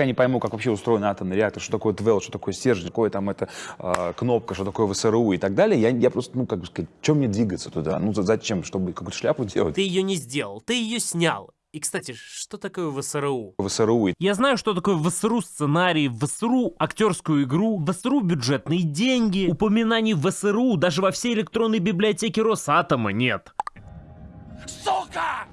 пока не пойму, как вообще устроен атомный реактор, что такое твел, что такое стержень, какое там это э, а, кнопка, что такое ВСРУ и так далее, я, я просто, ну, как бы сказать, чем мне двигаться туда? Ну, зачем? Чтобы какую-то шляпу делать? Ты ее не сделал, ты ее снял. И, кстати, что такое ВСРУ? ВСРУ. Я знаю, что такое ВСРУ сценарий, ВСРУ актерскую игру, ВСРУ бюджетные деньги. Упоминаний ВСРУ даже во всей электронной библиотеке Росатома нет. Сука!